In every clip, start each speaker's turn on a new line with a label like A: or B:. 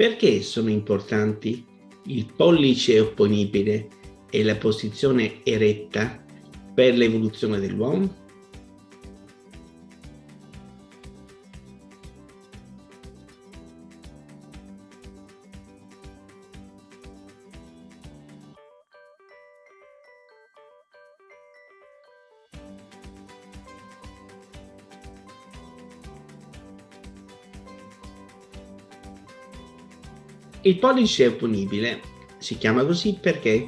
A: Perché sono importanti il pollice opponibile e la posizione eretta per l'evoluzione dell'uomo? Il pollice opponibile si chiama così perché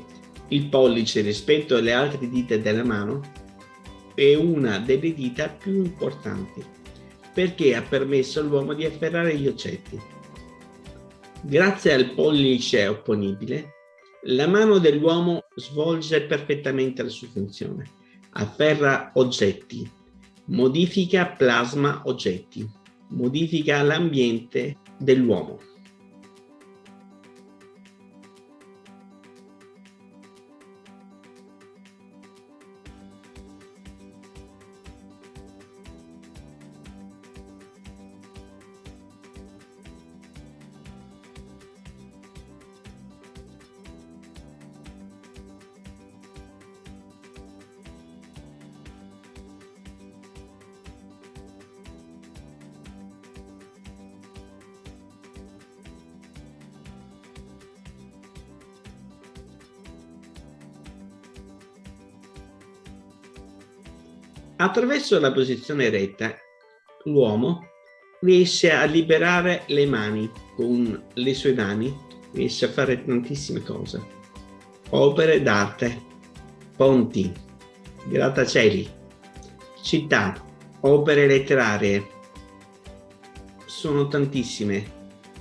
A: il pollice rispetto alle altre dita della mano è una delle dita più importanti perché ha permesso all'uomo di afferrare gli oggetti. Grazie al pollice opponibile, la mano dell'uomo svolge perfettamente la sua funzione. Afferra oggetti, modifica plasma oggetti, modifica l'ambiente dell'uomo. Attraverso la posizione retta, l'uomo riesce a liberare le mani con le sue mani, riesce a fare tantissime cose. Opere d'arte, ponti, grattacieli, città, opere letterarie. Sono tantissime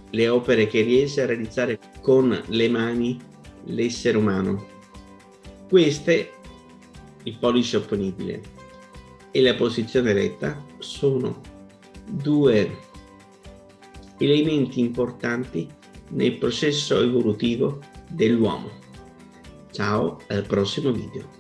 A: le opere che riesce a realizzare con le mani l'essere umano. Queste, il pollice opponibile, e la posizione retta sono due elementi importanti nel processo evolutivo dell'uomo. Ciao, al prossimo video.